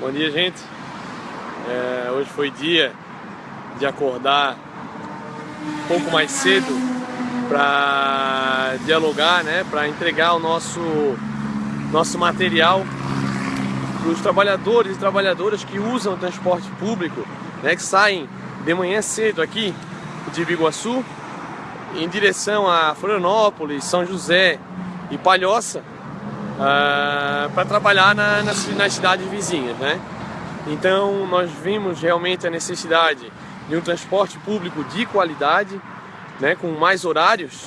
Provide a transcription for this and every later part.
Bom dia, gente. É, hoje foi dia de acordar um pouco mais cedo para dialogar, né, para entregar o nosso, nosso material para os trabalhadores e trabalhadoras que usam o transporte público, né, que saem de manhã cedo aqui de Biguaçu em direção a Florianópolis, São José e Palhoça uh, ah, para trabalhar na, nas, nas cidades vizinhas, né? Então nós vimos realmente a necessidade de um transporte público de qualidade, né, com mais horários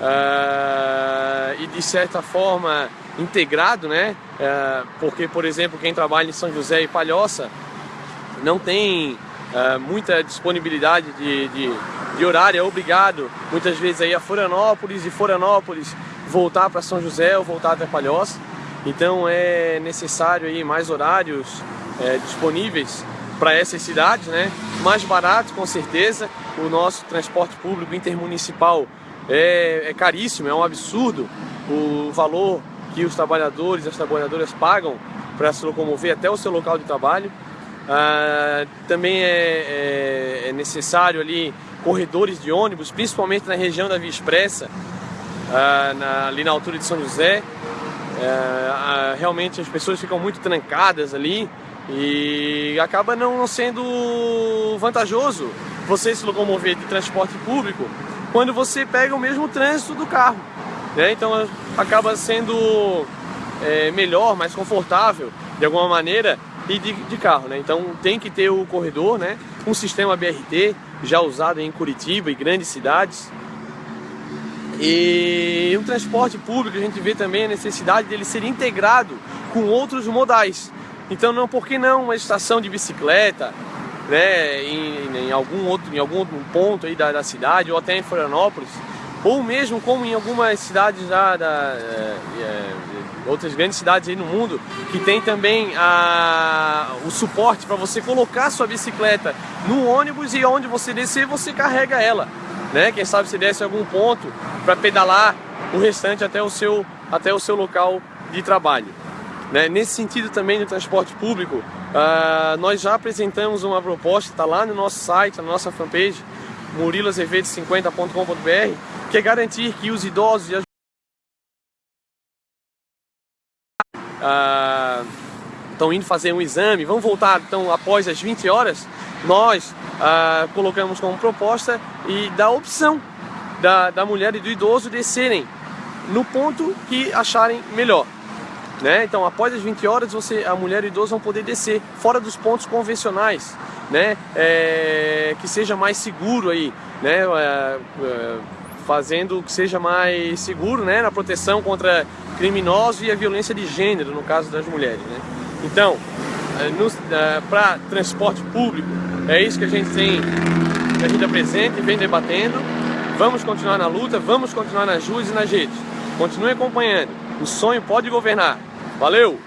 uh, e de certa forma integrado, né? Uh, porque, por exemplo, quem trabalha em São José e Palhoça não tem uh, muita disponibilidade de, de, de, horário, é obrigado muitas vezes aí a Florianópolis e Florianópolis voltar para São José ou voltar até Palhoça. Então é necessário aí mais horários é, disponíveis para essas cidades, né? Mais barato com certeza. O nosso transporte público intermunicipal é, é caríssimo, é um absurdo o valor que os trabalhadores e as trabalhadoras pagam para se locomover até o seu local de trabalho. Ah, também é, é, é, necessário ali corredores de ônibus, principalmente na região da Via Expressa, na, ali na altura de São José. É, realmente as pessoas ficam muito trancadas ali e acaba não sendo vantajoso você se locomover de transporte público quando você pega o mesmo trânsito do carro. Né? Então acaba sendo é, melhor, mais confortável de alguma maneira e de, de, carro. Né? Então tem que ter o corredor, né? um sistema BRT já usado em Curitiba e grandes cidades. E o transporte público, a gente vê também a necessidade dele ser integrado com outros modais. Então, não, por que não uma estação de bicicleta, né, em, em algum outro, em algum ponto aí da, da, cidade, ou até em Florianópolis, ou mesmo como em algumas cidades já da, é, é, outras grandes cidades aí no mundo, que tem também a, o suporte para você colocar sua bicicleta no ônibus e onde você descer, você carrega ela né? Quem sabe se desse algum ponto para pedalar o restante até o seu, até o seu local de trabalho. Né? Nesse sentido também do transporte público, uh, nós já apresentamos uma proposta, está lá no nosso site, na nossa fanpage, murilazevedo50.com.br, que é garantir que os idosos e as uh, estão indo fazer um exame, vão voltar então após as 20 horas, nós ah, colocamos como proposta e da opção da, da mulher e do idoso descerem no ponto que acharem melhor. Né? Então, após as 20 horas, você, a mulher e o idoso vão poder descer fora dos pontos convencionais, né? É, que seja mais seguro aí, né? É, é, fazendo que seja mais seguro, né? Na proteção contra criminosos e a violência de gênero, no caso das mulheres, né? Então, é, é, para transporte público, é isso que a gente tem, que a gente apresenta e vem debatendo. Vamos continuar na luta, vamos continuar nas ruas e nas redes. Continue acompanhando. O sonho pode governar. Valeu!